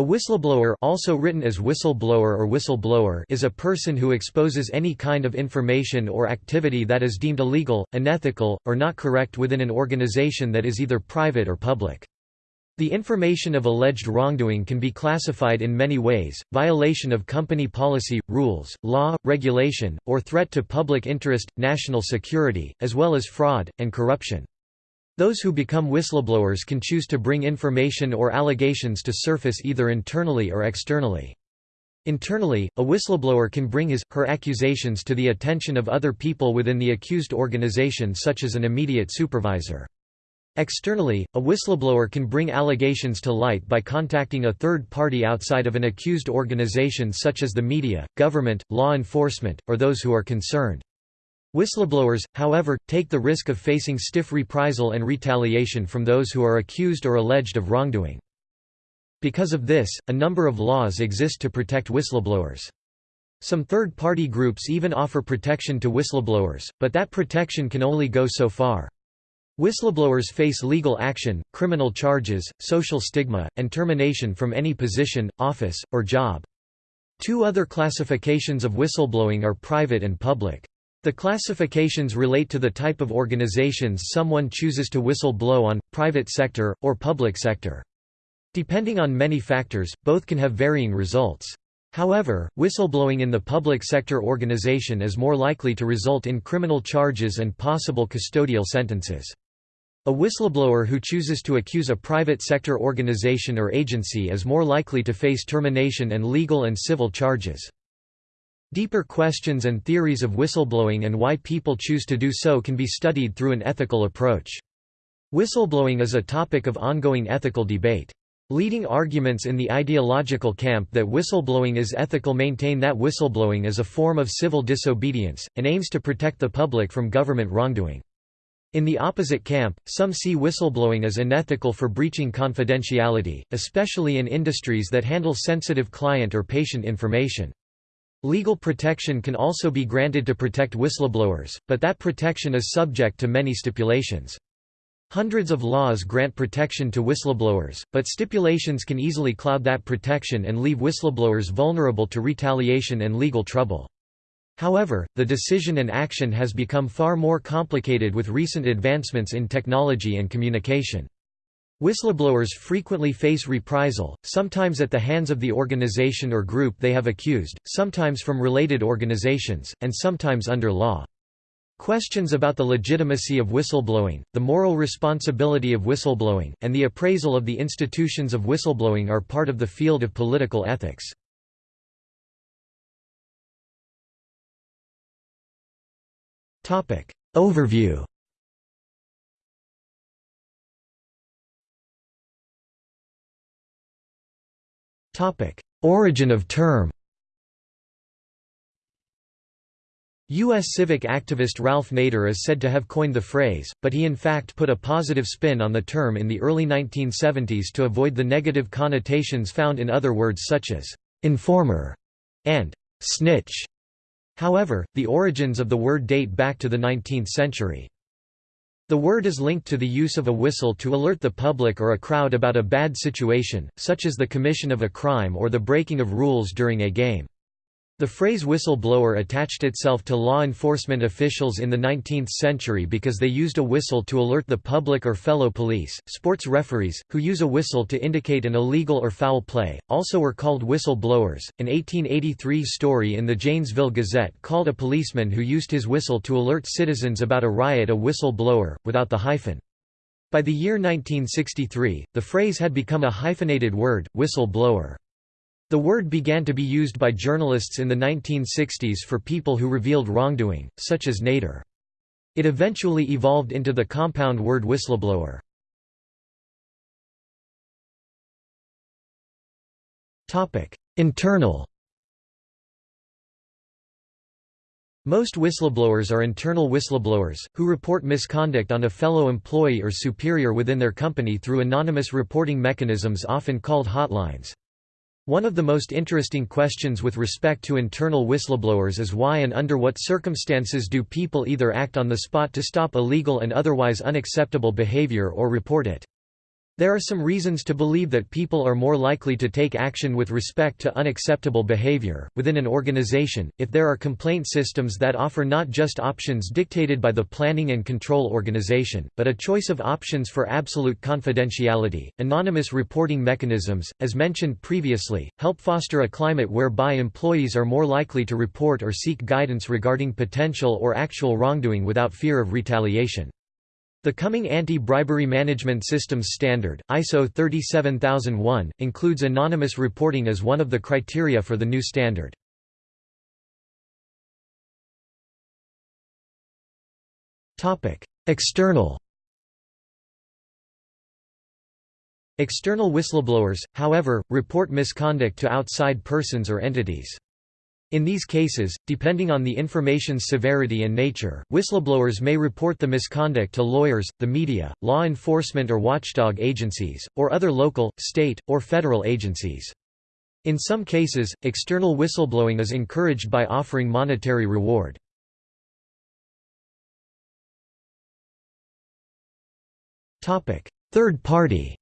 A whistleblower also written as whistleblower or whistleblower is a person who exposes any kind of information or activity that is deemed illegal, unethical, or not correct within an organization that is either private or public. The information of alleged wrongdoing can be classified in many ways, violation of company policy, rules, law, regulation, or threat to public interest, national security, as well as fraud, and corruption. Those who become whistleblowers can choose to bring information or allegations to surface either internally or externally. Internally, a whistleblower can bring his, her accusations to the attention of other people within the accused organization such as an immediate supervisor. Externally, a whistleblower can bring allegations to light by contacting a third party outside of an accused organization such as the media, government, law enforcement, or those who are concerned. Whistleblowers, however, take the risk of facing stiff reprisal and retaliation from those who are accused or alleged of wrongdoing. Because of this, a number of laws exist to protect whistleblowers. Some third-party groups even offer protection to whistleblowers, but that protection can only go so far. Whistleblowers face legal action, criminal charges, social stigma, and termination from any position, office, or job. Two other classifications of whistleblowing are private and public. The classifications relate to the type of organizations someone chooses to whistle blow on, private sector, or public sector. Depending on many factors, both can have varying results. However, whistleblowing in the public sector organization is more likely to result in criminal charges and possible custodial sentences. A whistleblower who chooses to accuse a private sector organization or agency is more likely to face termination and legal and civil charges. Deeper questions and theories of whistleblowing and why people choose to do so can be studied through an ethical approach. Whistleblowing is a topic of ongoing ethical debate. Leading arguments in the ideological camp that whistleblowing is ethical maintain that whistleblowing is a form of civil disobedience, and aims to protect the public from government wrongdoing. In the opposite camp, some see whistleblowing as unethical for breaching confidentiality, especially in industries that handle sensitive client or patient information. Legal protection can also be granted to protect whistleblowers, but that protection is subject to many stipulations. Hundreds of laws grant protection to whistleblowers, but stipulations can easily cloud that protection and leave whistleblowers vulnerable to retaliation and legal trouble. However, the decision and action has become far more complicated with recent advancements in technology and communication. Whistleblowers frequently face reprisal, sometimes at the hands of the organization or group they have accused, sometimes from related organizations, and sometimes under law. Questions about the legitimacy of whistleblowing, the moral responsibility of whistleblowing, and the appraisal of the institutions of whistleblowing are part of the field of political ethics. Overview Origin of term U.S. civic activist Ralph Nader is said to have coined the phrase, but he in fact put a positive spin on the term in the early 1970s to avoid the negative connotations found in other words such as «informer» and «snitch». However, the origins of the word date back to the 19th century. The word is linked to the use of a whistle to alert the public or a crowd about a bad situation, such as the commission of a crime or the breaking of rules during a game. The phrase whistle-blower attached itself to law enforcement officials in the 19th century because they used a whistle to alert the public or fellow police. Sports referees, who use a whistle to indicate an illegal or foul play, also were called whistle-blowers. An 1883 story in the Janesville Gazette called a policeman who used his whistle to alert citizens about a riot a whistle-blower, without the hyphen. By the year 1963, the phrase had become a hyphenated word, whistle-blower. The word began to be used by journalists in the 1960s for people who revealed wrongdoing, such as Nader. It eventually evolved into the compound word whistleblower. Internal Most whistleblowers are internal whistleblowers, who report misconduct on a fellow employee or superior within their company through anonymous reporting mechanisms often called hotlines. One of the most interesting questions with respect to internal whistleblowers is why and under what circumstances do people either act on the spot to stop illegal and otherwise unacceptable behavior or report it. There are some reasons to believe that people are more likely to take action with respect to unacceptable behavior. Within an organization, if there are complaint systems that offer not just options dictated by the planning and control organization, but a choice of options for absolute confidentiality, anonymous reporting mechanisms, as mentioned previously, help foster a climate whereby employees are more likely to report or seek guidance regarding potential or actual wrongdoing without fear of retaliation. The coming Anti-Bribery Management Systems Standard, ISO 37001, includes anonymous reporting as one of the criteria for the new standard. External External whistleblowers, however, report misconduct to outside persons or entities. In these cases, depending on the information's severity and nature, whistleblowers may report the misconduct to lawyers, the media, law enforcement or watchdog agencies, or other local, state, or federal agencies. In some cases, external whistleblowing is encouraged by offering monetary reward. Third party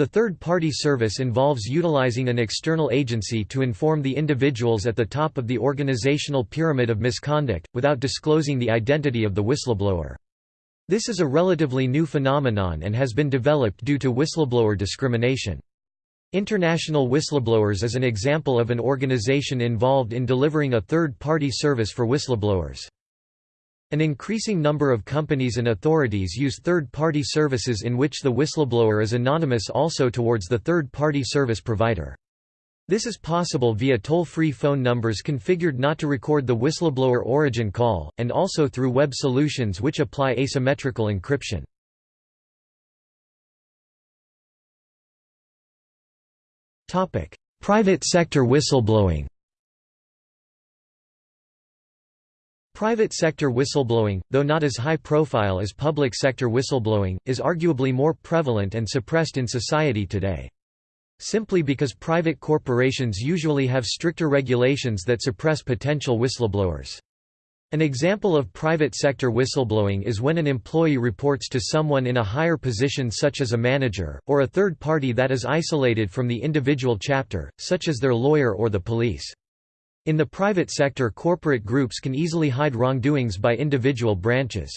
The third-party service involves utilizing an external agency to inform the individuals at the top of the organizational pyramid of misconduct, without disclosing the identity of the whistleblower. This is a relatively new phenomenon and has been developed due to whistleblower discrimination. International Whistleblowers is an example of an organization involved in delivering a third-party service for whistleblowers. An increasing number of companies and authorities use third-party services in which the whistleblower is anonymous also towards the third-party service provider. This is possible via toll-free phone numbers configured not to record the whistleblower origin call, and also through web solutions which apply asymmetrical encryption. Private sector whistleblowing Private sector whistleblowing, though not as high profile as public sector whistleblowing, is arguably more prevalent and suppressed in society today. Simply because private corporations usually have stricter regulations that suppress potential whistleblowers. An example of private sector whistleblowing is when an employee reports to someone in a higher position such as a manager, or a third party that is isolated from the individual chapter, such as their lawyer or the police. In the private sector corporate groups can easily hide wrongdoings by individual branches.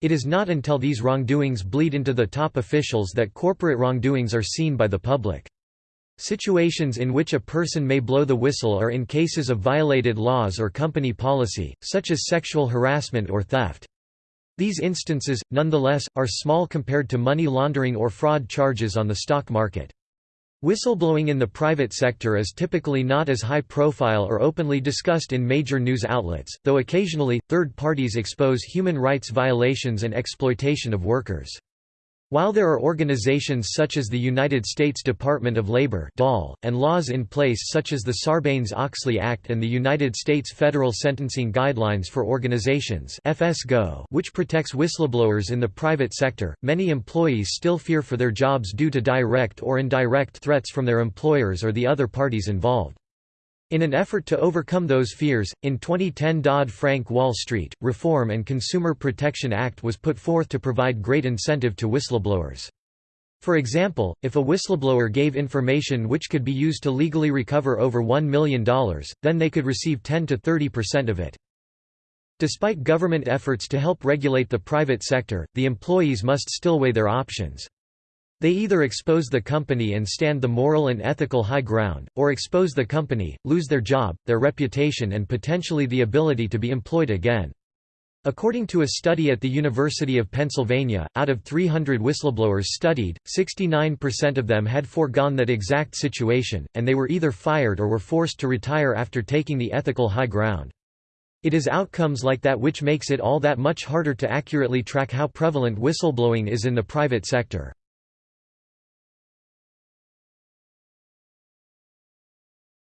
It is not until these wrongdoings bleed into the top officials that corporate wrongdoings are seen by the public. Situations in which a person may blow the whistle are in cases of violated laws or company policy, such as sexual harassment or theft. These instances, nonetheless, are small compared to money laundering or fraud charges on the stock market. Whistleblowing in the private sector is typically not as high profile or openly discussed in major news outlets, though occasionally, third parties expose human rights violations and exploitation of workers. While there are organizations such as the United States Department of Labor and laws in place such as the Sarbanes-Oxley Act and the United States Federal Sentencing Guidelines for Organizations which protects whistleblowers in the private sector, many employees still fear for their jobs due to direct or indirect threats from their employers or the other parties involved. In an effort to overcome those fears, in 2010 Dodd-Frank Wall Street, Reform and Consumer Protection Act was put forth to provide great incentive to whistleblowers. For example, if a whistleblower gave information which could be used to legally recover over $1 million, then they could receive 10 to 30% of it. Despite government efforts to help regulate the private sector, the employees must still weigh their options. They either expose the company and stand the moral and ethical high ground, or expose the company, lose their job, their reputation and potentially the ability to be employed again. According to a study at the University of Pennsylvania, out of 300 whistleblowers studied, 69% of them had foregone that exact situation, and they were either fired or were forced to retire after taking the ethical high ground. It is outcomes like that which makes it all that much harder to accurately track how prevalent whistleblowing is in the private sector.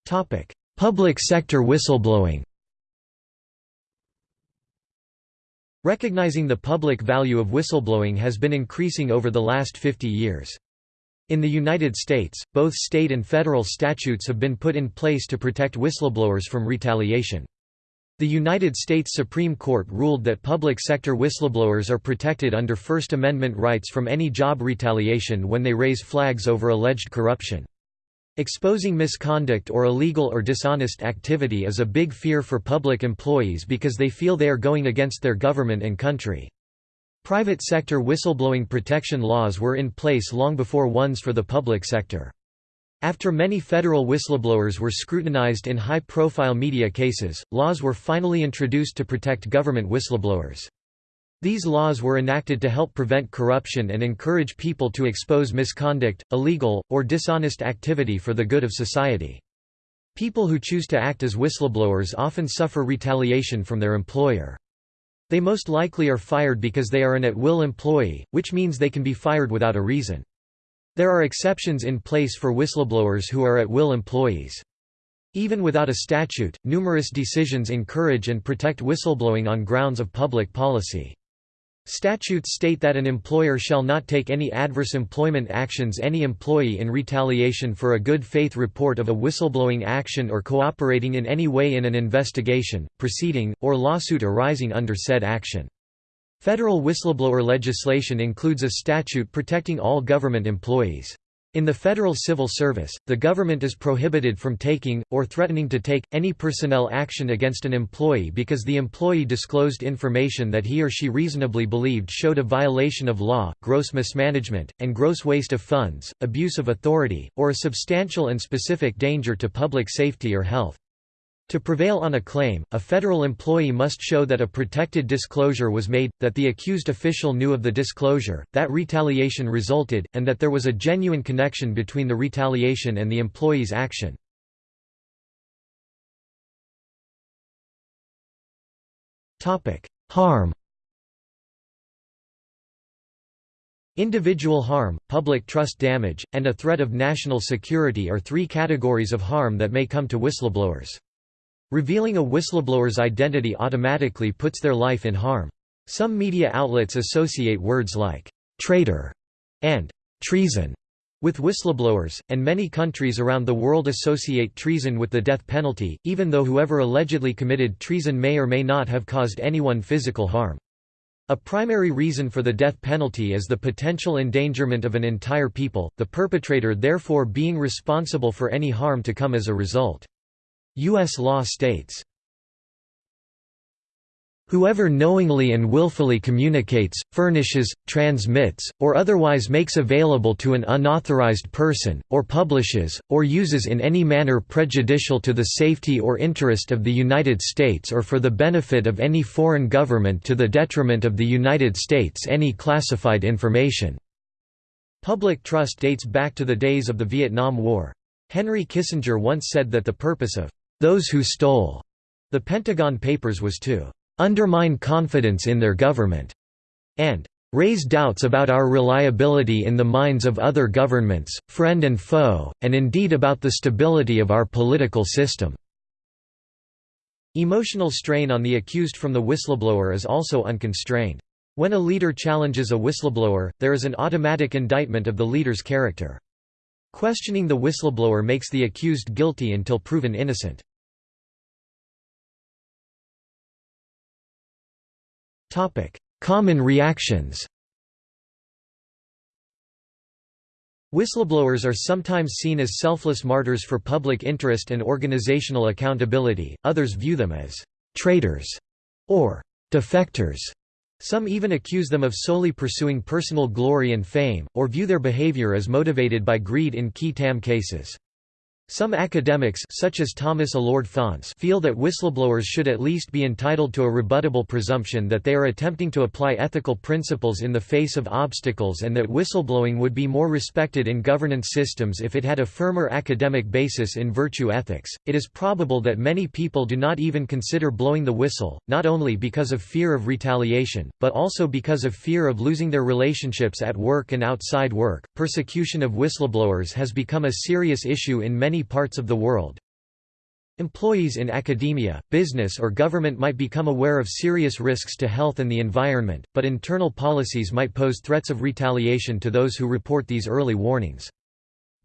Public sector whistleblowing Recognizing the public value of whistleblowing has been increasing over the last 50 years. In the United States, both state and federal statutes have been put in place to protect whistleblowers from retaliation. The United States Supreme Court ruled that public sector whistleblowers are protected under First Amendment rights from any job retaliation when they raise flags over alleged corruption. Exposing misconduct or illegal or dishonest activity is a big fear for public employees because they feel they are going against their government and country. Private sector whistleblowing protection laws were in place long before ones for the public sector. After many federal whistleblowers were scrutinized in high-profile media cases, laws were finally introduced to protect government whistleblowers. These laws were enacted to help prevent corruption and encourage people to expose misconduct, illegal, or dishonest activity for the good of society. People who choose to act as whistleblowers often suffer retaliation from their employer. They most likely are fired because they are an at-will employee, which means they can be fired without a reason. There are exceptions in place for whistleblowers who are at-will employees. Even without a statute, numerous decisions encourage and protect whistleblowing on grounds of public policy. Statutes state that an employer shall not take any adverse employment actions any employee in retaliation for a good faith report of a whistleblowing action or cooperating in any way in an investigation, proceeding, or lawsuit arising under said action. Federal whistleblower legislation includes a statute protecting all government employees. In the federal civil service, the government is prohibited from taking, or threatening to take, any personnel action against an employee because the employee disclosed information that he or she reasonably believed showed a violation of law, gross mismanagement, and gross waste of funds, abuse of authority, or a substantial and specific danger to public safety or health. To prevail on a claim, a federal employee must show that a protected disclosure was made, that the accused official knew of the disclosure, that retaliation resulted, and that there was a genuine connection between the retaliation and the employee's action. Harm Individual harm, public trust damage, and a threat of national security are three categories of harm that may come to whistleblowers. Revealing a whistleblower's identity automatically puts their life in harm. Some media outlets associate words like «traitor» and «treason» with whistleblowers, and many countries around the world associate treason with the death penalty, even though whoever allegedly committed treason may or may not have caused anyone physical harm. A primary reason for the death penalty is the potential endangerment of an entire people, the perpetrator therefore being responsible for any harm to come as a result. U.S. law states, Whoever knowingly and willfully communicates, furnishes, transmits, or otherwise makes available to an unauthorized person, or publishes, or uses in any manner prejudicial to the safety or interest of the United States or for the benefit of any foreign government to the detriment of the United States any classified information." Public trust dates back to the days of the Vietnam War. Henry Kissinger once said that the purpose of those who stole the Pentagon Papers was to undermine confidence in their government and raise doubts about our reliability in the minds of other governments, friend and foe, and indeed about the stability of our political system." Emotional strain on the accused from the whistleblower is also unconstrained. When a leader challenges a whistleblower, there is an automatic indictment of the leader's character. Questioning the whistleblower makes the accused guilty until proven innocent. Common reactions Whistleblowers are sometimes seen as selfless martyrs for public interest and organizational accountability, others view them as «traitors» or «defectors». Some even accuse them of solely pursuing personal glory and fame, or view their behavior as motivated by greed in qui tam cases. Some academics such as Thomas Alured Faunce feel that whistleblowers should at least be entitled to a rebuttable presumption that they are attempting to apply ethical principles in the face of obstacles and that whistleblowing would be more respected in governance systems if it had a firmer academic basis in virtue ethics. It is probable that many people do not even consider blowing the whistle, not only because of fear of retaliation, but also because of fear of losing their relationships at work and outside work. Persecution of whistleblowers has become a serious issue in many parts of the world. Employees in academia, business or government might become aware of serious risks to health and the environment, but internal policies might pose threats of retaliation to those who report these early warnings.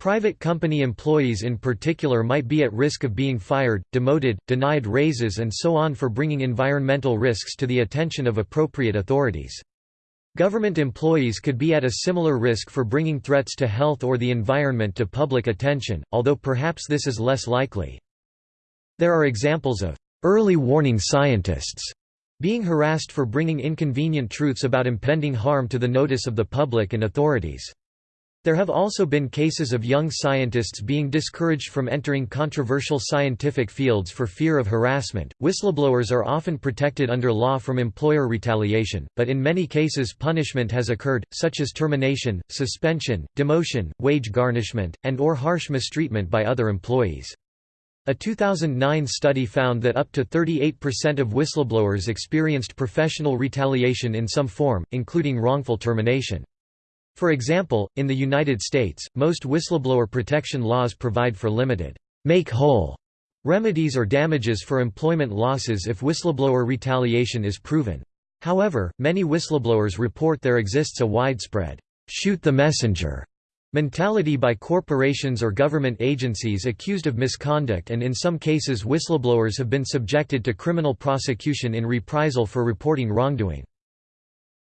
Private company employees in particular might be at risk of being fired, demoted, denied raises and so on for bringing environmental risks to the attention of appropriate authorities. Government employees could be at a similar risk for bringing threats to health or the environment to public attention, although perhaps this is less likely. There are examples of early warning scientists being harassed for bringing inconvenient truths about impending harm to the notice of the public and authorities. There have also been cases of young scientists being discouraged from entering controversial scientific fields for fear of harassment. Whistleblowers are often protected under law from employer retaliation, but in many cases punishment has occurred, such as termination, suspension, demotion, wage garnishment, and or harsh mistreatment by other employees. A 2009 study found that up to 38% of whistleblowers experienced professional retaliation in some form, including wrongful termination. For example, in the United States, most whistleblower protection laws provide for limited make whole remedies or damages for employment losses if whistleblower retaliation is proven. However, many whistleblowers report there exists a widespread shoot the messenger mentality by corporations or government agencies accused of misconduct and in some cases whistleblowers have been subjected to criminal prosecution in reprisal for reporting wrongdoing.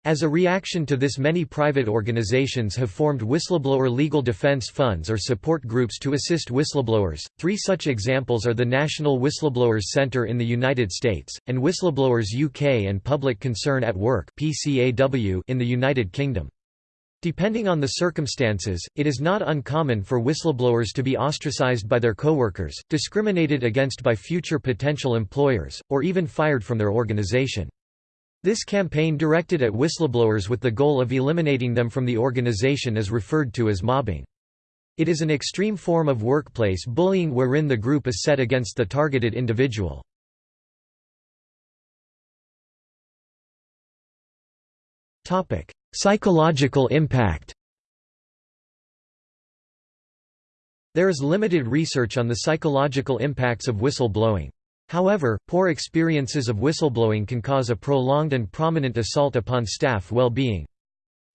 As a reaction to this many private organizations have formed whistleblower legal defense funds or support groups to assist whistleblowers. Three such examples are the National Whistleblowers Center in the United States, and Whistleblowers UK and Public Concern at Work PCAW in the United Kingdom. Depending on the circumstances, it is not uncommon for whistleblowers to be ostracized by their coworkers, discriminated against by future potential employers, or even fired from their organization. This campaign directed at whistleblowers with the goal of eliminating them from the organization is referred to as mobbing. It is an extreme form of workplace bullying wherein the group is set against the targeted individual. Psychological impact There is limited research on the psychological impacts of whistleblowing. However, poor experiences of whistleblowing can cause a prolonged and prominent assault upon staff well-being.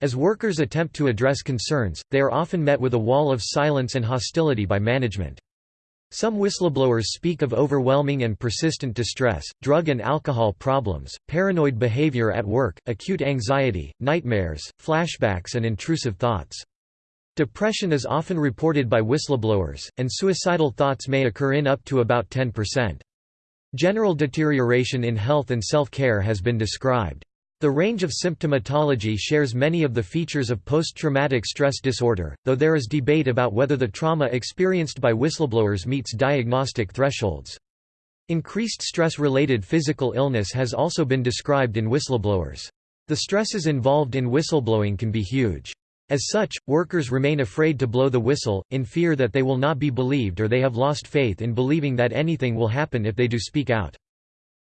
As workers attempt to address concerns, they are often met with a wall of silence and hostility by management. Some whistleblowers speak of overwhelming and persistent distress, drug and alcohol problems, paranoid behavior at work, acute anxiety, nightmares, flashbacks and intrusive thoughts. Depression is often reported by whistleblowers, and suicidal thoughts may occur in up to about 10%. General deterioration in health and self-care has been described. The range of symptomatology shares many of the features of post-traumatic stress disorder, though there is debate about whether the trauma experienced by whistleblowers meets diagnostic thresholds. Increased stress-related physical illness has also been described in whistleblowers. The stresses involved in whistleblowing can be huge. As such, workers remain afraid to blow the whistle, in fear that they will not be believed or they have lost faith in believing that anything will happen if they do speak out.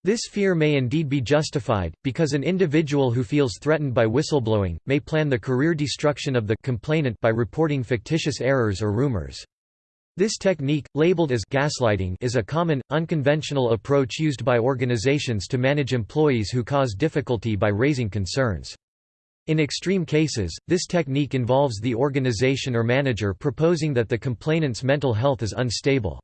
This fear may indeed be justified, because an individual who feels threatened by whistleblowing, may plan the career destruction of the complainant by reporting fictitious errors or rumors. This technique, labeled as gaslighting is a common, unconventional approach used by organizations to manage employees who cause difficulty by raising concerns. In extreme cases, this technique involves the organization or manager proposing that the complainant's mental health is unstable.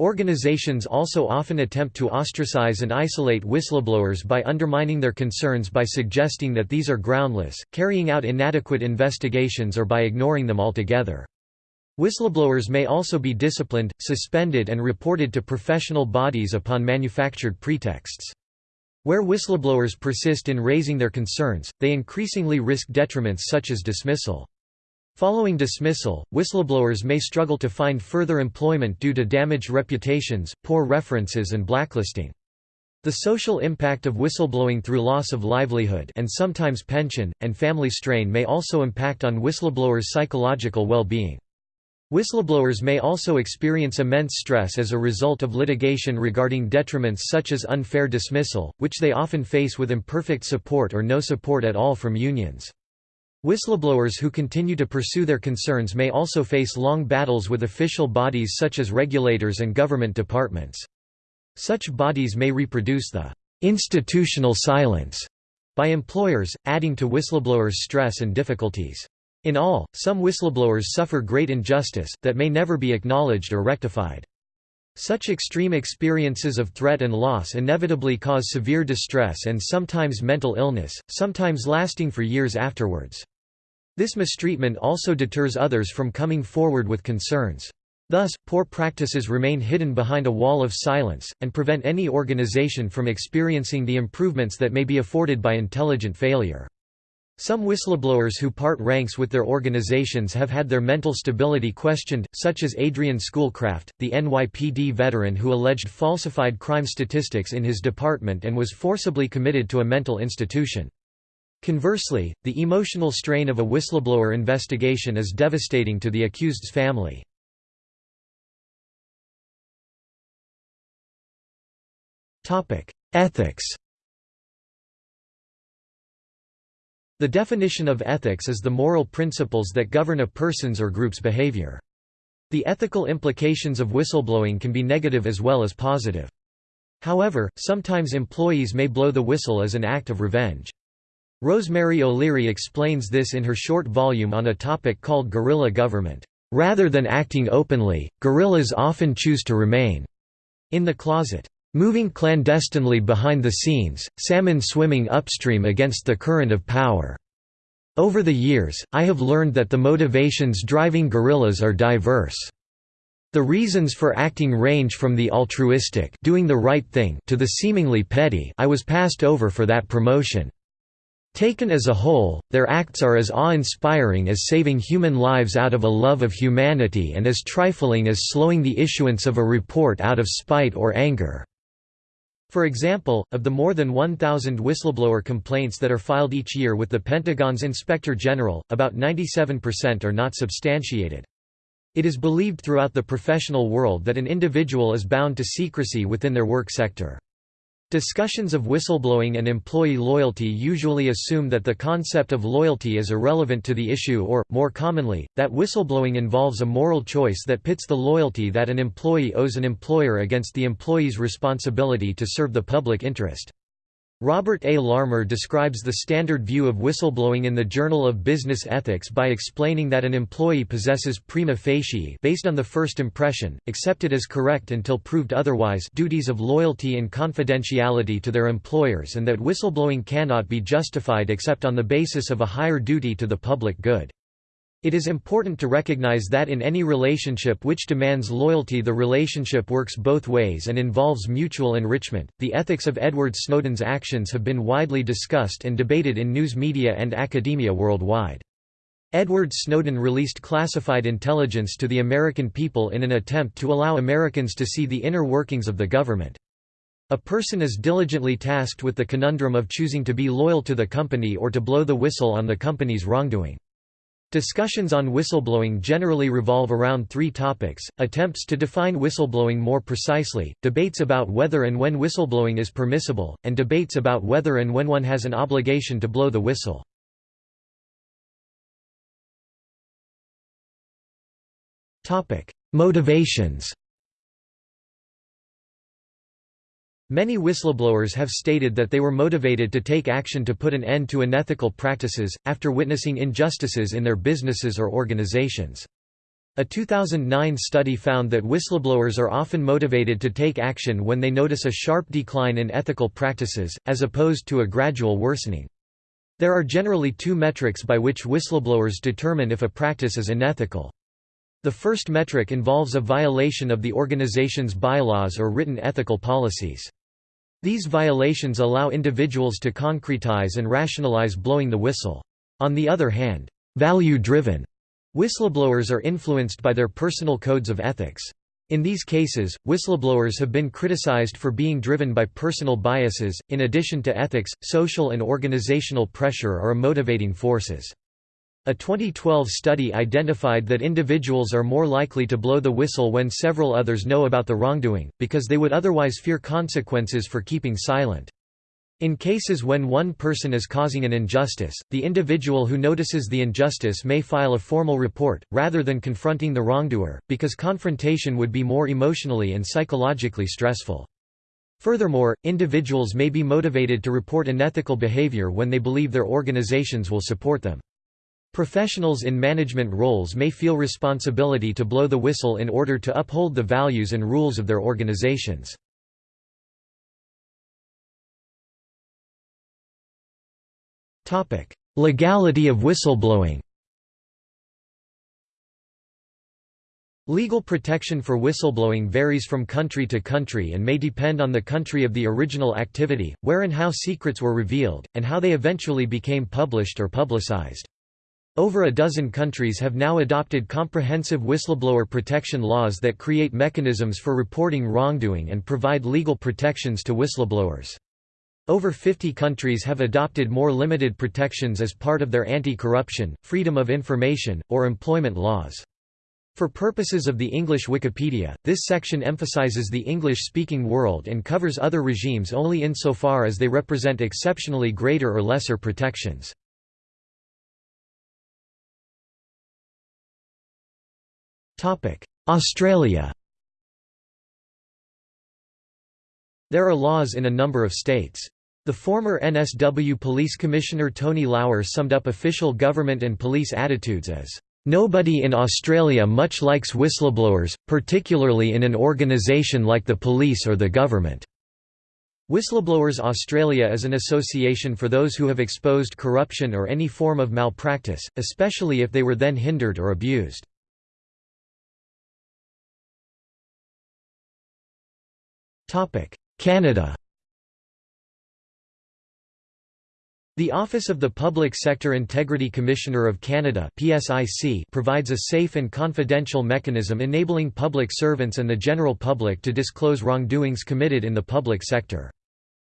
Organizations also often attempt to ostracize and isolate whistleblowers by undermining their concerns by suggesting that these are groundless, carrying out inadequate investigations or by ignoring them altogether. Whistleblowers may also be disciplined, suspended and reported to professional bodies upon manufactured pretexts. Where whistleblowers persist in raising their concerns, they increasingly risk detriments such as dismissal. Following dismissal, whistleblowers may struggle to find further employment due to damaged reputations, poor references and blacklisting. The social impact of whistleblowing through loss of livelihood and sometimes pension, and family strain may also impact on whistleblowers' psychological well-being. Whistleblowers may also experience immense stress as a result of litigation regarding detriments such as unfair dismissal, which they often face with imperfect support or no support at all from unions. Whistleblowers who continue to pursue their concerns may also face long battles with official bodies such as regulators and government departments. Such bodies may reproduce the institutional silence by employers, adding to whistleblowers' stress and difficulties. In all, some whistleblowers suffer great injustice, that may never be acknowledged or rectified. Such extreme experiences of threat and loss inevitably cause severe distress and sometimes mental illness, sometimes lasting for years afterwards. This mistreatment also deters others from coming forward with concerns. Thus, poor practices remain hidden behind a wall of silence, and prevent any organization from experiencing the improvements that may be afforded by intelligent failure. Some whistleblowers who part ranks with their organizations have had their mental stability questioned, such as Adrian Schoolcraft, the NYPD veteran who alleged falsified crime statistics in his department and was forcibly committed to a mental institution. Conversely, the emotional strain of a whistleblower investigation is devastating to the accused's family. Ethics The definition of ethics is the moral principles that govern a person's or group's behavior. The ethical implications of whistleblowing can be negative as well as positive. However, sometimes employees may blow the whistle as an act of revenge. Rosemary O'Leary explains this in her short volume on a topic called guerrilla government. Rather than acting openly, guerrillas often choose to remain in the closet. Moving clandestinely behind the scenes, salmon swimming upstream against the current of power. Over the years, I have learned that the motivations driving guerrillas are diverse. The reasons for acting range from the altruistic doing the right thing to the seemingly petty I was passed over for that promotion. Taken as a whole, their acts are as awe-inspiring as saving human lives out of a love of humanity and as trifling as slowing the issuance of a report out of spite or anger. For example, of the more than 1,000 whistleblower complaints that are filed each year with the Pentagon's Inspector General, about 97% are not substantiated. It is believed throughout the professional world that an individual is bound to secrecy within their work sector. Discussions of whistleblowing and employee loyalty usually assume that the concept of loyalty is irrelevant to the issue or, more commonly, that whistleblowing involves a moral choice that pits the loyalty that an employee owes an employer against the employee's responsibility to serve the public interest. Robert A. Larmer describes the standard view of whistleblowing in the Journal of Business Ethics by explaining that an employee possesses prima facie based on the first impression, accepted as correct until proved otherwise duties of loyalty and confidentiality to their employers and that whistleblowing cannot be justified except on the basis of a higher duty to the public good. It is important to recognize that in any relationship which demands loyalty the relationship works both ways and involves mutual enrichment. The ethics of Edward Snowden's actions have been widely discussed and debated in news media and academia worldwide. Edward Snowden released classified intelligence to the American people in an attempt to allow Americans to see the inner workings of the government. A person is diligently tasked with the conundrum of choosing to be loyal to the company or to blow the whistle on the company's wrongdoing. Discussions on whistleblowing generally revolve around three topics, attempts to define whistleblowing more precisely, debates about whether and when whistleblowing is permissible, and debates about whether and when one has an obligation to blow the whistle. Motivations Many whistleblowers have stated that they were motivated to take action to put an end to unethical practices, after witnessing injustices in their businesses or organizations. A 2009 study found that whistleblowers are often motivated to take action when they notice a sharp decline in ethical practices, as opposed to a gradual worsening. There are generally two metrics by which whistleblowers determine if a practice is unethical. The first metric involves a violation of the organization's bylaws or written ethical policies. These violations allow individuals to concretize and rationalize blowing the whistle. On the other hand, value-driven whistleblowers are influenced by their personal codes of ethics. In these cases, whistleblowers have been criticized for being driven by personal biases. In addition to ethics, social and organizational pressure are motivating forces. A 2012 study identified that individuals are more likely to blow the whistle when several others know about the wrongdoing, because they would otherwise fear consequences for keeping silent. In cases when one person is causing an injustice, the individual who notices the injustice may file a formal report, rather than confronting the wrongdoer, because confrontation would be more emotionally and psychologically stressful. Furthermore, individuals may be motivated to report unethical behavior when they believe their organizations will support them. Professionals in management roles may feel responsibility to blow the whistle in order to uphold the values and rules of their organizations. Legality of whistleblowing Legal protection for whistleblowing varies from country to country and may depend on the country of the original activity, where and how secrets were revealed, and how they eventually became published or publicized. Over a dozen countries have now adopted comprehensive whistleblower protection laws that create mechanisms for reporting wrongdoing and provide legal protections to whistleblowers. Over 50 countries have adopted more limited protections as part of their anti-corruption, freedom of information, or employment laws. For purposes of the English Wikipedia, this section emphasizes the English-speaking world and covers other regimes only insofar as they represent exceptionally greater or lesser protections. Australia There are laws in a number of states. The former NSW Police Commissioner Tony Lauer summed up official government and police attitudes as Nobody in Australia much likes whistleblowers, particularly in an organisation like the police or the government. Whistleblowers Australia is an association for those who have exposed corruption or any form of malpractice, especially if they were then hindered or abused. Canada The Office of the Public Sector Integrity Commissioner of Canada provides a safe and confidential mechanism enabling public servants and the general public to disclose wrongdoings committed in the public sector.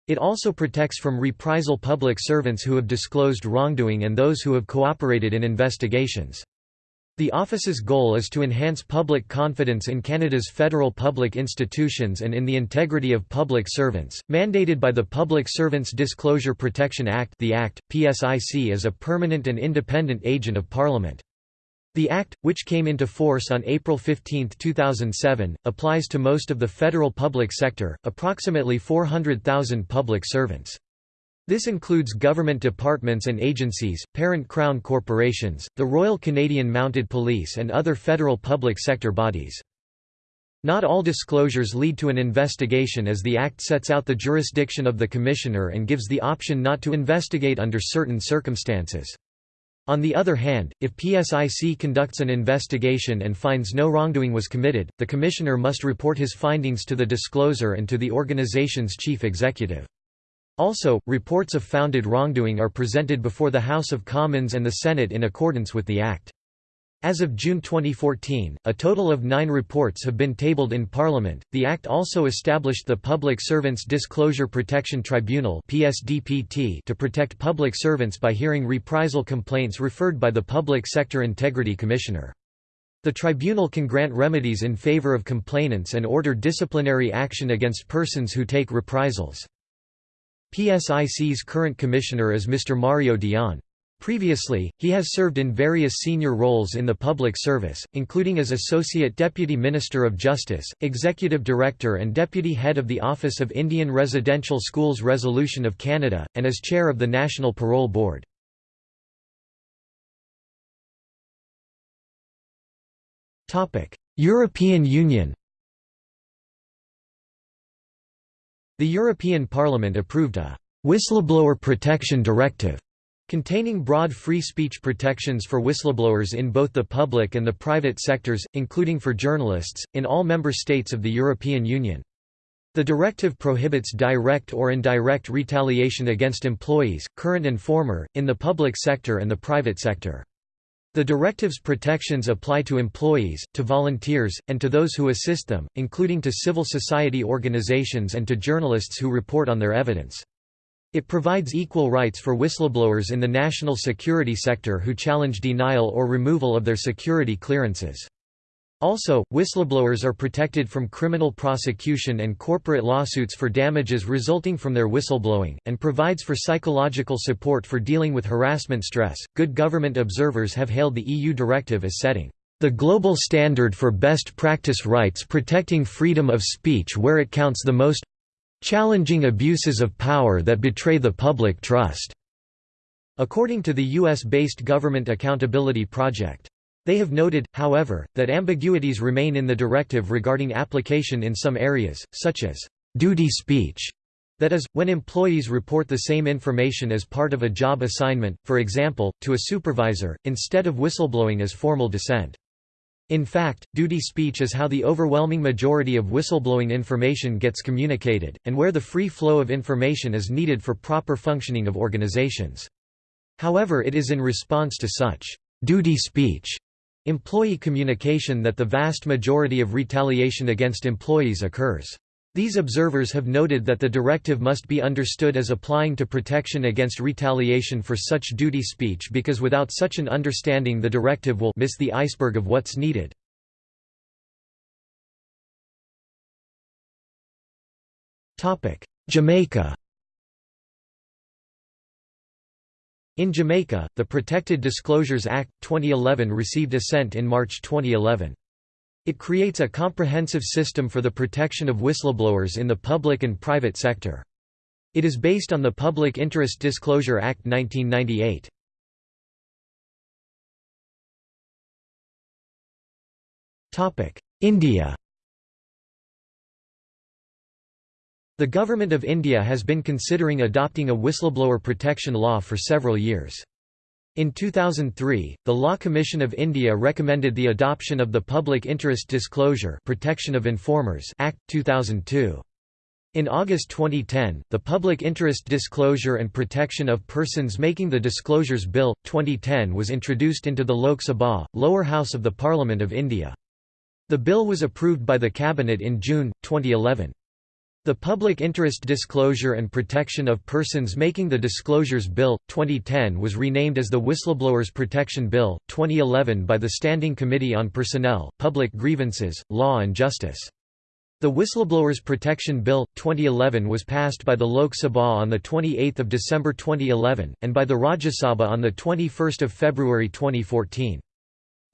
It also protects from reprisal public servants who have disclosed wrongdoing and those who have cooperated in investigations. The office's goal is to enhance public confidence in Canada's federal public institutions and in the integrity of public servants, mandated by the Public Servants Disclosure Protection Act the Act, PSIC is a permanent and independent agent of Parliament. The Act, which came into force on April 15, 2007, applies to most of the federal public sector, approximately 400,000 public servants. This includes government departments and agencies, parent Crown corporations, the Royal Canadian Mounted Police and other federal public sector bodies. Not all disclosures lead to an investigation as the Act sets out the jurisdiction of the Commissioner and gives the option not to investigate under certain circumstances. On the other hand, if PSIC conducts an investigation and finds no wrongdoing was committed, the Commissioner must report his findings to the discloser and to the organization's chief executive. Also, reports of founded wrongdoing are presented before the House of Commons and the Senate in accordance with the Act. As of June 2014, a total of nine reports have been tabled in Parliament. The Act also established the Public Servants Disclosure Protection Tribunal to protect public servants by hearing reprisal complaints referred by the Public Sector Integrity Commissioner. The tribunal can grant remedies in favour of complainants and order disciplinary action against persons who take reprisals. PSIC's current commissioner is Mr. Mario Dion. Previously, he has served in various senior roles in the public service, including as Associate Deputy Minister of Justice, Executive Director and Deputy Head of the Office of Indian Residential Schools Resolution of Canada, and as Chair of the National Parole Board. European Union The European Parliament approved a «whistleblower protection directive» containing broad free speech protections for whistleblowers in both the public and the private sectors, including for journalists, in all member states of the European Union. The directive prohibits direct or indirect retaliation against employees, current and former, in the public sector and the private sector. The directive's protections apply to employees, to volunteers, and to those who assist them, including to civil society organizations and to journalists who report on their evidence. It provides equal rights for whistleblowers in the national security sector who challenge denial or removal of their security clearances. Also, whistleblowers are protected from criminal prosecution and corporate lawsuits for damages resulting from their whistleblowing, and provides for psychological support for dealing with harassment stress. Good government observers have hailed the EU directive as setting the global standard for best practice rights protecting freedom of speech where it counts the most challenging abuses of power that betray the public trust. according to the U.S.-based Government Accountability Project. They have noted, however, that ambiguities remain in the directive regarding application in some areas, such as duty speech, that is, when employees report the same information as part of a job assignment, for example, to a supervisor, instead of whistleblowing as formal dissent. In fact, duty speech is how the overwhelming majority of whistleblowing information gets communicated, and where the free flow of information is needed for proper functioning of organizations. However it is in response to such duty speech employee communication that the vast majority of retaliation against employees occurs. These observers have noted that the directive must be understood as applying to protection against retaliation for such duty speech because without such an understanding the directive will miss the iceberg of what's needed. Jamaica In Jamaica, the Protected Disclosures Act, 2011 received assent in March 2011. It creates a comprehensive system for the protection of whistleblowers in the public and private sector. It is based on the Public Interest Disclosure Act 1998. India The Government of India has been considering adopting a whistleblower protection law for several years. In 2003, the Law Commission of India recommended the adoption of the Public Interest Disclosure Protection of Informers Act, 2002. In August 2010, the Public Interest Disclosure and Protection of Persons Making the Disclosures Bill, 2010 was introduced into the Lok Sabha, lower house of the Parliament of India. The bill was approved by the Cabinet in June, 2011. The Public Interest Disclosure and Protection of Persons Making the Disclosures Bill, 2010 was renamed as the Whistleblowers Protection Bill, 2011 by the Standing Committee on Personnel, Public Grievances, Law and Justice. The Whistleblowers Protection Bill, 2011 was passed by the Lok Sabha on 28 December 2011, and by the Rajya Sabha on 21 February 2014.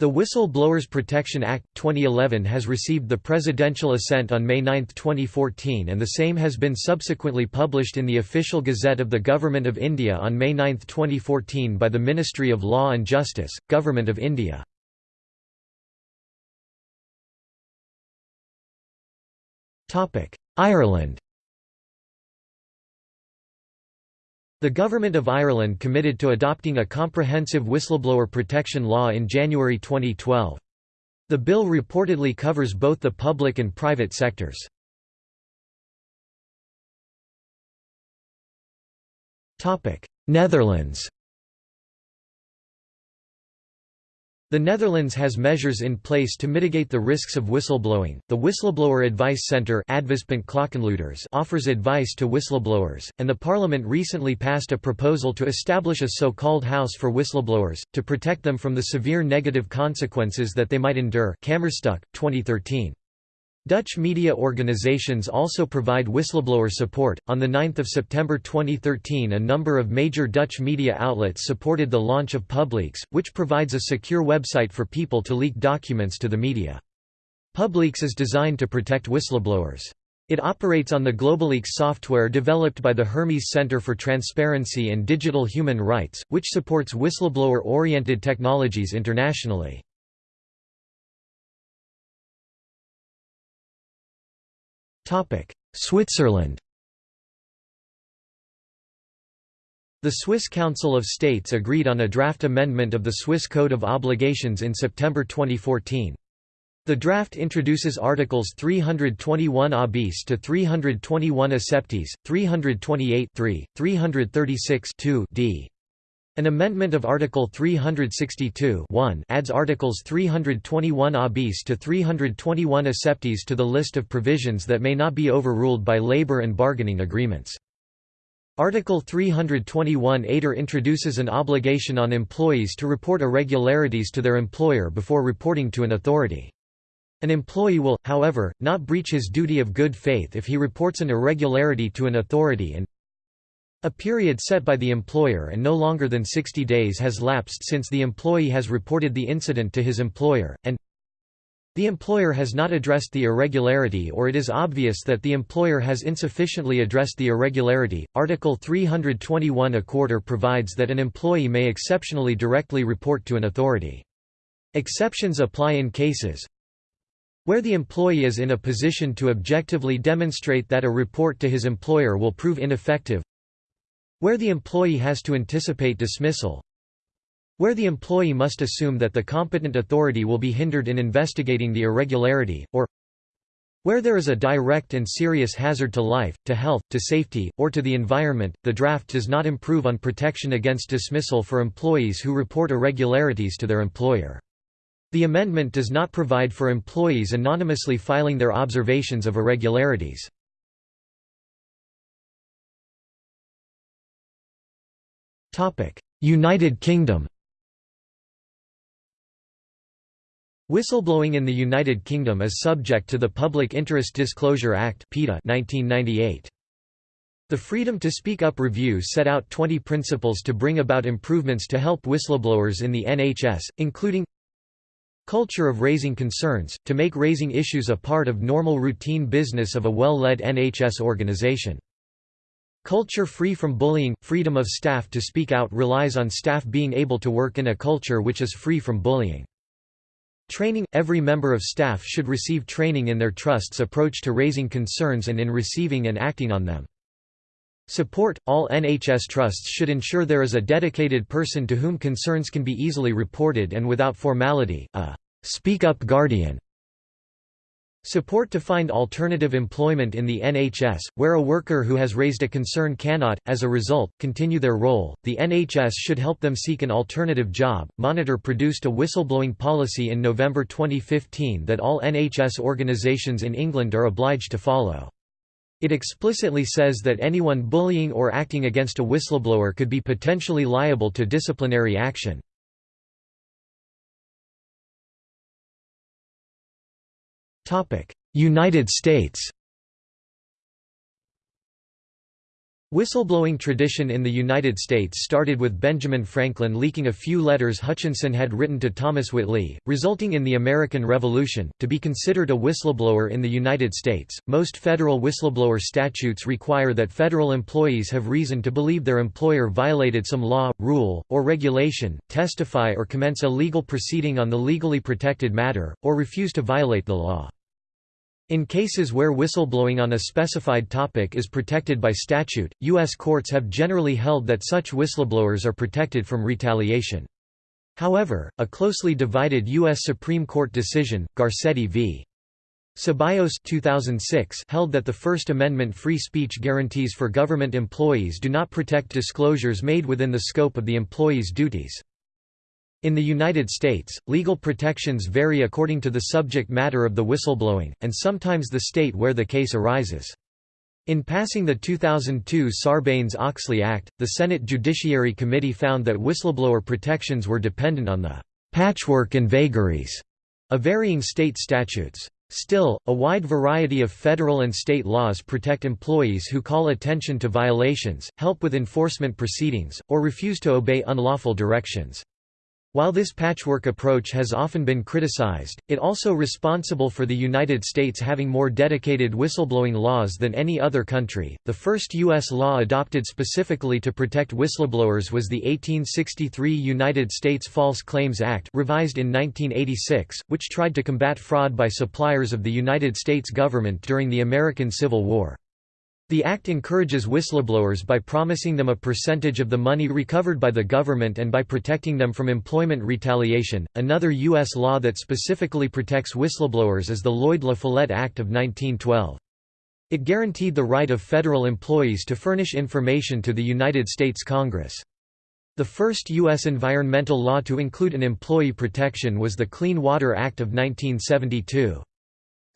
The Whistle-Blowers Protection Act, 2011 has received the presidential assent on May 9, 2014 and the same has been subsequently published in the Official Gazette of the Government of India on May 9, 2014 by the Ministry of Law and Justice, Government of India. Ireland The Government of Ireland committed to adopting a comprehensive whistleblower protection law in January 2012. The bill reportedly covers both the public and private sectors. Netherlands The Netherlands has measures in place to mitigate the risks of whistleblowing. The Whistleblower Advice Centre offers advice to whistleblowers, and the Parliament recently passed a proposal to establish a so-called house for whistleblowers, to protect them from the severe negative consequences that they might endure Kamerstuk, 2013. Dutch media organizations also provide whistleblower support. On 9 September 2013, a number of major Dutch media outlets supported the launch of Publeaks, which provides a secure website for people to leak documents to the media. Publeaks is designed to protect whistleblowers. It operates on the GlobaLeaks software developed by the Hermes Center for Transparency and Digital Human Rights, which supports whistleblower-oriented technologies internationally. Switzerland The Swiss Council of States agreed on a draft amendment of the Swiss Code of Obligations in September 2014. The draft introduces Articles 321 a bis to 321 acceptes, 328 3, 336 2 d. An amendment of Article 362 adds Articles 321 a bis to 321 acceptes to the list of provisions that may not be overruled by labor and bargaining agreements. Article 321 ATER introduces an obligation on employees to report irregularities to their employer before reporting to an authority. An employee will, however, not breach his duty of good faith if he reports an irregularity to an authority and a period set by the employer and no longer than 60 days has lapsed since the employee has reported the incident to his employer, and The employer has not addressed the irregularity or it is obvious that the employer has insufficiently addressed the irregularity. Article 321 A quarter provides that an employee may exceptionally directly report to an authority. Exceptions apply in cases where the employee is in a position to objectively demonstrate that a report to his employer will prove ineffective where the employee has to anticipate dismissal where the employee must assume that the competent authority will be hindered in investigating the irregularity, or where there is a direct and serious hazard to life, to health, to safety, or to the environment, the draft does not improve on protection against dismissal for employees who report irregularities to their employer. The amendment does not provide for employees anonymously filing their observations of irregularities. United Kingdom Whistleblowing in the United Kingdom is subject to the Public Interest Disclosure Act (PIDA) 1998. The Freedom to Speak Up review set out 20 principles to bring about improvements to help whistleblowers in the NHS, including culture of raising concerns, to make raising issues a part of normal routine business of a well-led NHS organisation. Culture free from bullying – Freedom of staff to speak out relies on staff being able to work in a culture which is free from bullying. Training – Every member of staff should receive training in their trust's approach to raising concerns and in receiving and acting on them. Support – All NHS trusts should ensure there is a dedicated person to whom concerns can be easily reported and without formality, a «speak up guardian» Support to find alternative employment in the NHS, where a worker who has raised a concern cannot, as a result, continue their role. The NHS should help them seek an alternative job. Monitor produced a whistleblowing policy in November 2015 that all NHS organisations in England are obliged to follow. It explicitly says that anyone bullying or acting against a whistleblower could be potentially liable to disciplinary action. United States Whistleblowing tradition in the United States started with Benjamin Franklin leaking a few letters Hutchinson had written to Thomas Whately, resulting in the American Revolution. To be considered a whistleblower in the United States, most federal whistleblower statutes require that federal employees have reason to believe their employer violated some law, rule, or regulation, testify or commence a legal proceeding on the legally protected matter, or refuse to violate the law. In cases where whistleblowing on a specified topic is protected by statute, U.S. courts have generally held that such whistleblowers are protected from retaliation. However, a closely divided U.S. Supreme Court decision, Garcetti v. Ceballos 2006 held that the First Amendment free speech guarantees for government employees do not protect disclosures made within the scope of the employee's duties. In the United States, legal protections vary according to the subject matter of the whistleblowing, and sometimes the state where the case arises. In passing the 2002 Sarbanes-Oxley Act, the Senate Judiciary Committee found that whistleblower protections were dependent on the «patchwork and vagaries» of varying state statutes. Still, a wide variety of federal and state laws protect employees who call attention to violations, help with enforcement proceedings, or refuse to obey unlawful directions. While this patchwork approach has often been criticized, it also responsible for the United States having more dedicated whistleblowing laws than any other country. The first U.S. law adopted specifically to protect whistleblowers was the 1863 United States False Claims Act, revised in 1986, which tried to combat fraud by suppliers of the United States government during the American Civil War. The Act encourages whistleblowers by promising them a percentage of the money recovered by the government and by protecting them from employment retaliation. Another U.S. law that specifically protects whistleblowers is the Lloyd La Follette Act of 1912. It guaranteed the right of federal employees to furnish information to the United States Congress. The first U.S. environmental law to include an employee protection was the Clean Water Act of 1972.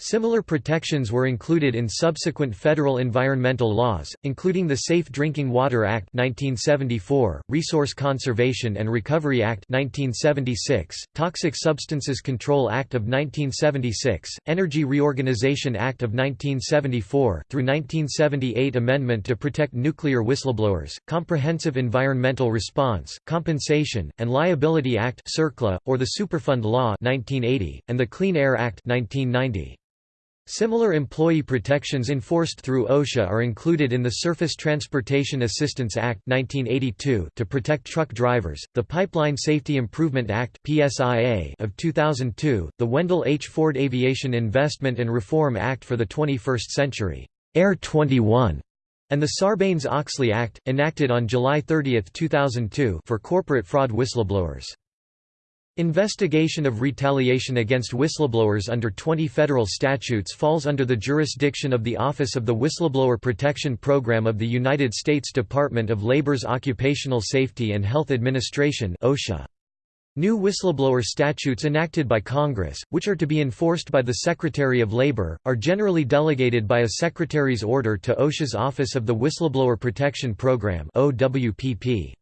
Similar protections were included in subsequent federal environmental laws, including the Safe Drinking Water Act 1974, Resource Conservation and Recovery Act 1976, Toxic Substances Control Act of 1976, Energy Reorganization Act of 1974, through 1978 Amendment to Protect Nuclear Whistleblowers, Comprehensive Environmental Response, Compensation, and Liability Act or the Superfund Law 1980, and the Clean Air Act 1990. Similar employee protections enforced through OSHA are included in the Surface Transportation Assistance Act 1982 to protect truck drivers, the Pipeline Safety Improvement Act (PSIA) of 2002, the Wendell H. Ford Aviation Investment and Reform Act for the 21st Century, Air 21, and the Sarbanes-Oxley Act, enacted on July 30, 2002 for corporate fraud whistleblowers. Investigation of retaliation against whistleblowers under 20 federal statutes falls under the jurisdiction of the Office of the Whistleblower Protection Program of the United States Department of Labor's Occupational Safety and Health Administration OSHA. New whistleblower statutes enacted by Congress, which are to be enforced by the Secretary of Labor, are generally delegated by a Secretary's order to OSHA's Office of the Whistleblower Protection Program OWPP.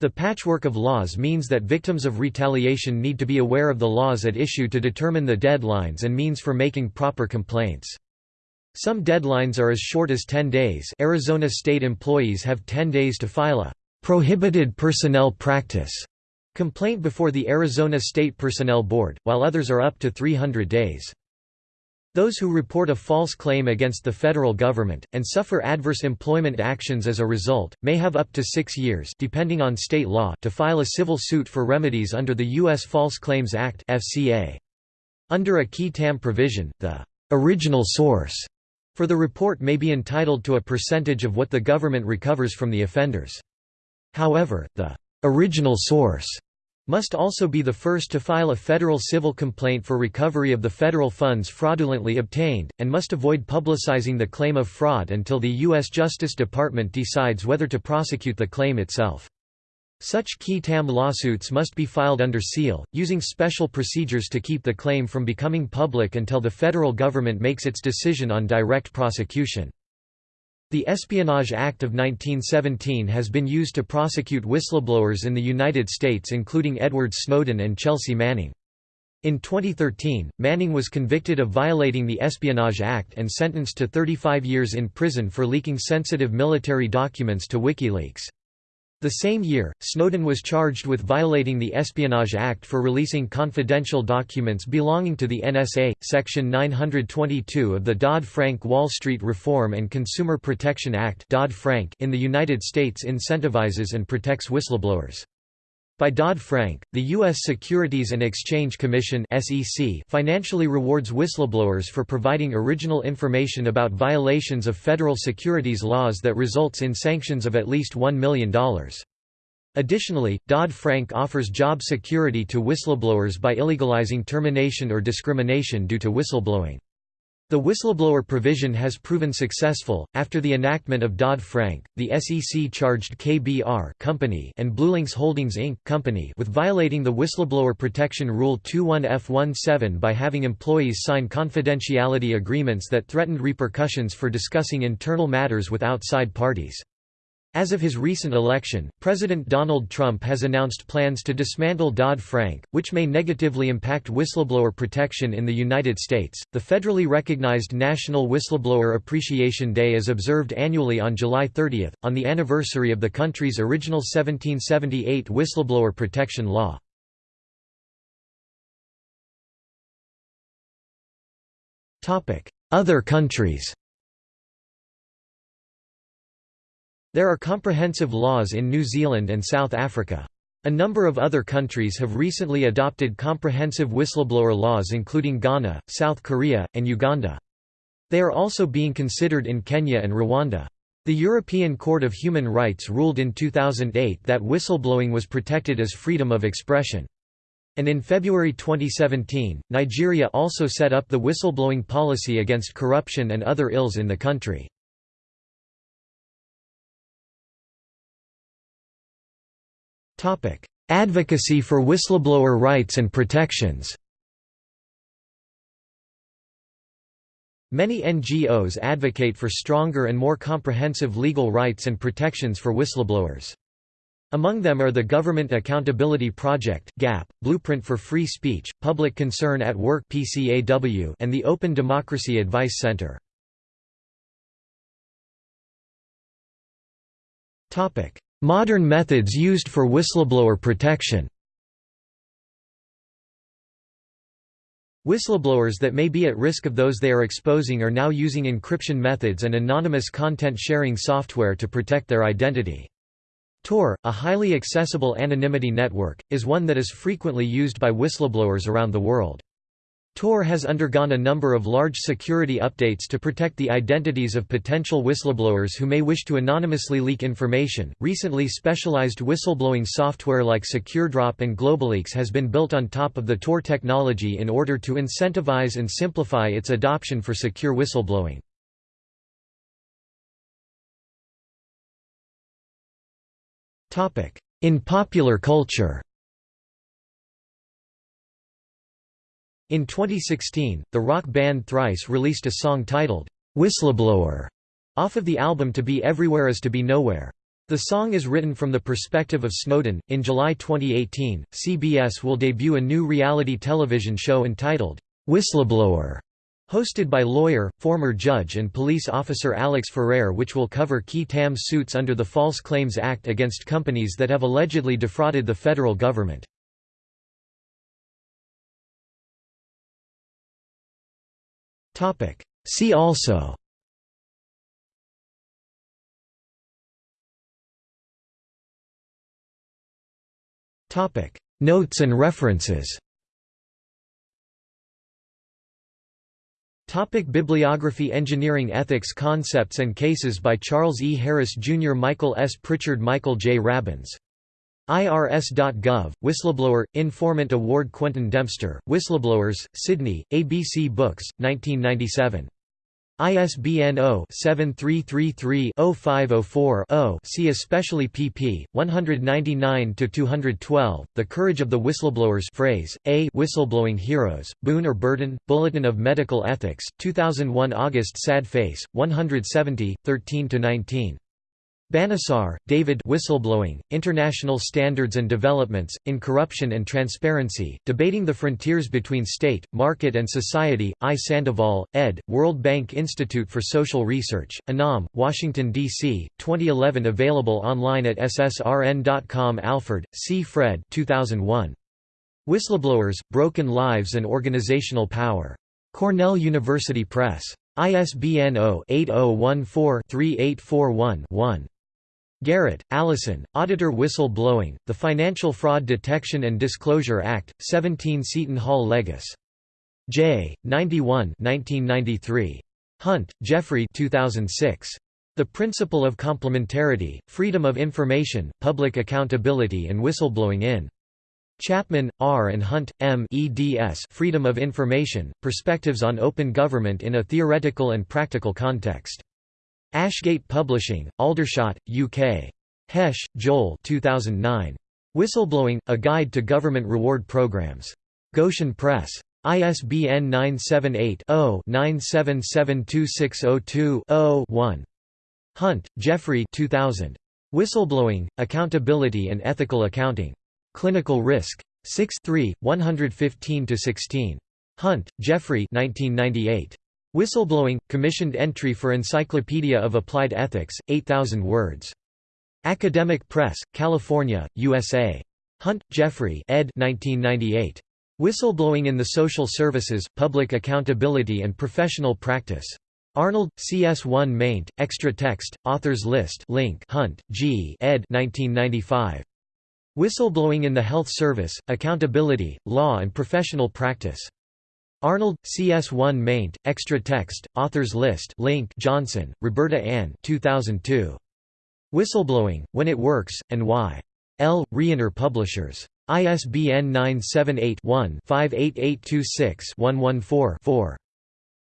The patchwork of laws means that victims of retaliation need to be aware of the laws at issue to determine the deadlines and means for making proper complaints. Some deadlines are as short as 10 days Arizona state employees have 10 days to file a «prohibited personnel practice» complaint before the Arizona State Personnel Board, while others are up to 300 days. Those who report a false claim against the federal government, and suffer adverse employment actions as a result, may have up to six years depending on state law to file a civil suit for remedies under the U.S. False Claims Act Under a qui tam provision, the original source for the report may be entitled to a percentage of what the government recovers from the offenders. However, the original source must also be the first to file a federal civil complaint for recovery of the federal funds fraudulently obtained, and must avoid publicizing the claim of fraud until the U.S. Justice Department decides whether to prosecute the claim itself. Such qui tam lawsuits must be filed under seal, using special procedures to keep the claim from becoming public until the federal government makes its decision on direct prosecution. The Espionage Act of 1917 has been used to prosecute whistleblowers in the United States including Edward Snowden and Chelsea Manning. In 2013, Manning was convicted of violating the Espionage Act and sentenced to 35 years in prison for leaking sensitive military documents to WikiLeaks. The same year, Snowden was charged with violating the Espionage Act for releasing confidential documents belonging to the NSA. Section 922 of the Dodd-Frank Wall Street Reform and Consumer Protection Act in the United States incentivizes and protects whistleblowers. By Dodd-Frank, the U.S. Securities and Exchange Commission financially rewards whistleblowers for providing original information about violations of federal securities laws that results in sanctions of at least $1 million. Additionally, Dodd-Frank offers job security to whistleblowers by illegalizing termination or discrimination due to whistleblowing. The whistleblower provision has proven successful. After the enactment of Dodd-Frank, the SEC charged KBR Company and BlueLinx Holdings Inc. Company with violating the Whistleblower Protection Rule 21F17 by having employees sign confidentiality agreements that threatened repercussions for discussing internal matters with outside parties. As of his recent election, President Donald Trump has announced plans to dismantle Dodd-Frank, which may negatively impact whistleblower protection in the United States. The federally recognized National Whistleblower Appreciation Day is observed annually on July 30, on the anniversary of the country's original 1778 whistleblower protection law. Other countries There are comprehensive laws in New Zealand and South Africa. A number of other countries have recently adopted comprehensive whistleblower laws including Ghana, South Korea, and Uganda. They are also being considered in Kenya and Rwanda. The European Court of Human Rights ruled in 2008 that whistleblowing was protected as freedom of expression. And in February 2017, Nigeria also set up the whistleblowing policy against corruption and other ills in the country. Advocacy for whistleblower rights and protections Many NGOs advocate for stronger and more comprehensive legal rights and protections for whistleblowers. Among them are the Government Accountability Project (GAP), Blueprint for Free Speech, Public Concern at Work (PCAW), and the Open Democracy Advice Center. Topic: Modern methods used for whistleblower protection. Whistleblowers that may be at risk of those they are exposing are now using encryption methods and anonymous content sharing software to protect their identity. Tor, a highly accessible anonymity network, is one that is frequently used by whistleblowers around the world. Tor has undergone a number of large security updates to protect the identities of potential whistleblowers who may wish to anonymously leak information. Recently, specialized whistleblowing software like SecureDrop and GlobaLeaks has been built on top of the Tor technology in order to incentivize and simplify its adoption for secure whistleblowing. In popular culture In 2016, the rock band Thrice released a song titled, "'Whistleblower' off of the album To Be Everywhere Is To Be Nowhere. The song is written from the perspective of Snowden. In July 2018, CBS will debut a new reality television show entitled, Whistleblower, hosted by lawyer, former judge, and police officer Alex Ferrer, which will cover qui tam suits under the False Claims Act against companies that have allegedly defrauded the federal government. See also Notes and references Topic Bibliography Engineering Ethics Concepts and Cases by Charles E. Harris Jr. Michael S. Pritchard Michael J. Rabins IRS.gov, Whistleblower, Informant Award Quentin Dempster, Whistleblowers, Sydney, ABC Books, 1997. ISBN 0-7333-0504-0 see especially pp. 199–212, The Courage of the Whistleblowers phrase, A Whistleblowing Heroes, Boon or Burden, Bulletin of Medical Ethics, 2001 August Sad Face, 170, 13–19. Banisar, David Whistleblowing, International Standards and Developments, in Corruption and Transparency, Debating the Frontiers Between State, Market and Society, I. Sandoval, ed., World Bank Institute for Social Research, Anam, Washington, D.C., 2011 Available online at ssrn.com Alford, C. Fred 2001. Whistleblowers, Broken Lives and Organizational Power. Cornell University Press. ISBN 0-8014-3841-1. Garrett, Allison, Auditor Whistle Blowing, The Financial Fraud Detection and Disclosure Act, 17 Seton Hall Legis. J. 91 1993. Hunt, Jeffrey 2006. The Principle of Complementarity, Freedom of Information, Public Accountability and Whistleblowing in. Chapman, R. and Hunt, M. eds Freedom of Information, Perspectives on Open Government in a Theoretical and Practical Context. Ashgate Publishing, Aldershot, UK. Hesch, Joel 2009. Whistleblowing, A Guide to Government Reward Programs. Goshen Press. ISBN 978-0-9772602-0-1. Hunt, Jeffrey 2000. Whistleblowing, Accountability and Ethical Accounting. Clinical Risk. 6 3, 115–16. Hunt, Jeffrey 1998. Whistleblowing, commissioned entry for Encyclopedia of Applied Ethics, 8,000 words. Academic Press, California, USA. Hunt, Jeffrey ed. 1998. Whistleblowing in the Social Services, Public Accountability and Professional Practice. Arnold, CS1 maint, extra text, authors list link Hunt, G. ed. 1995. Whistleblowing in the Health Service, Accountability, Law and Professional Practice. Arnold, CS1 maint, extra text, authors list link Johnson, Roberta Ann 2002. Whistleblowing, When It Works, and Why. L. Rienner Publishers. ISBN 978-1-58826-114-4.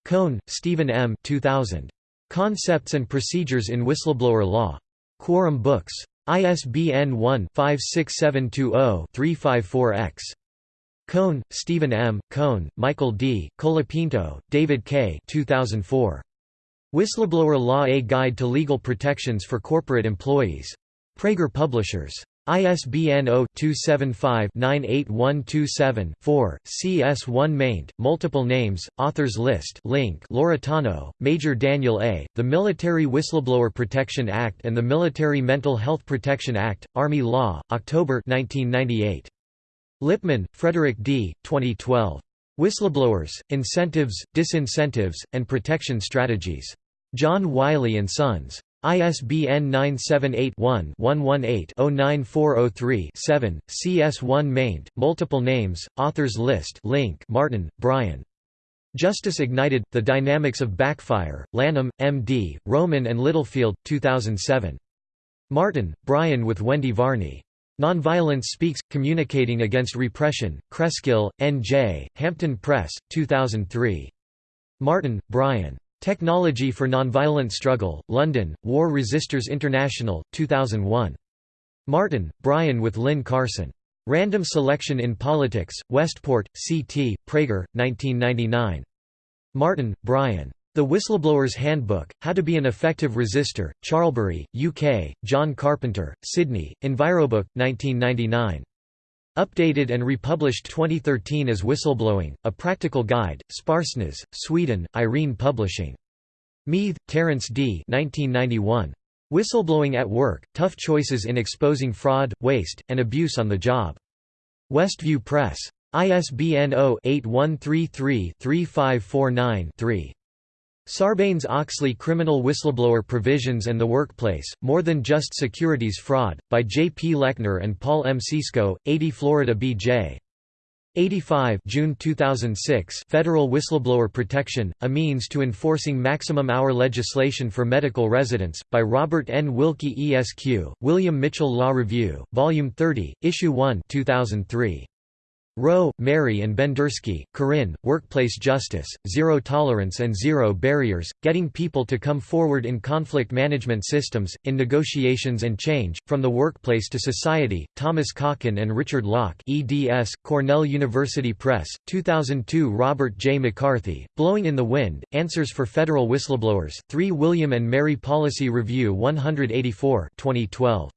Cohn, Stephen M. 2000. Concepts and Procedures in Whistleblower Law. Quorum Books. ISBN 1-56720-354-X. Cohn, Stephen M., Cohn, Michael D., Colapinto, David K. 2004. Whistleblower Law A Guide to Legal Protections for Corporate Employees. Praeger Publishers. ISBN 0-275-98127-4, CS1 maint, multiple names, authors list link Lauretano, Major Daniel A., The Military Whistleblower Protection Act and the Military Mental Health Protection Act, Army Law, October 1998. Lipman, Frederick D., 2012. Whistleblowers, Incentives, Disincentives, and Protection Strategies. John Wiley & Sons. ISBN 978-1-118-09403-7, CS1 maint, multiple names, authors list link Martin, Brian. Justice Ignited, The Dynamics of Backfire, Lanham, M.D., Rowman and Littlefield, 2007. Martin, Brian with Wendy Varney. Nonviolence Speaks, Communicating Against Repression, Cresskill, N.J., Hampton Press, 2003. Martin, Brian. Technology for Nonviolent Struggle, London, War Resisters International, 2001. Martin, Brian with Lynn Carson. Random Selection in Politics, Westport, C.T., Praeger, 1999. Martin, Brian. The Whistleblower's Handbook, How to be an Effective Resistor, Charlbury, UK, John Carpenter, Sydney, Envirobook, 1999. Updated and republished 2013 as Whistleblowing, A Practical Guide, Sparsnäs, Sweden, Irene Publishing. Meath, Terence D. 1991. Whistleblowing at Work, Tough Choices in Exposing Fraud, Waste, and Abuse on the Job. Westview Press. ISBN 0-8133-3549-3. Sarbanes-Oxley Criminal Whistleblower Provisions and the Workplace, More Than Just Securities Fraud, by J. P. Lechner and Paul M. Cisco, 80 Florida B.J. 85 June 2006 Federal Whistleblower Protection, A Means to Enforcing Maximum Hour Legislation for Medical Residents, by Robert N. Wilkie ESQ, William Mitchell Law Review, Volume 30, Issue 1 2003. Rowe, Mary and Bendersky, Corinne, Workplace Justice, Zero Tolerance and Zero Barriers, Getting People to Come Forward in Conflict Management Systems, in Negotiations and Change, From the Workplace to Society, Thomas Kochan and Richard Locke eds, Cornell University Press, 2002 Robert J. McCarthy, Blowing in the Wind, Answers for Federal Whistleblowers, 3 William and Mary Policy Review 184 2012.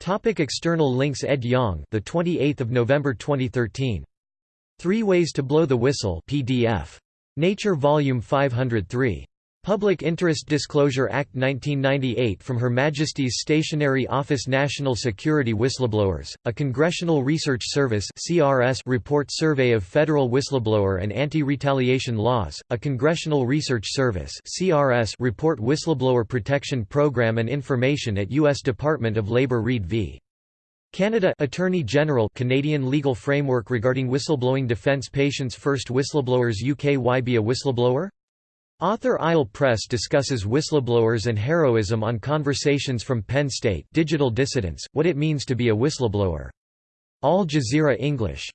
Topic external links Ed Yong the 28th of November 2013 3 Ways to Blow the Whistle PDF Nature volume 503 Public Interest Disclosure Act 1998 from Her Majesty's Stationery Office National Security Whistleblowers, a Congressional Research Service CRS report survey of federal whistleblower and anti-retaliation laws, a Congressional Research Service CRS report Whistleblower Protection Program and information at U.S. Department of Labour Reed v. Canada Attorney General Canadian legal framework regarding whistleblowing defence patients First whistleblowers UK Why be a whistleblower? Author Isle Press discusses whistleblowers and heroism on Conversations from Penn State Digital Dissidents, What It Means to be a Whistleblower. Al Jazeera English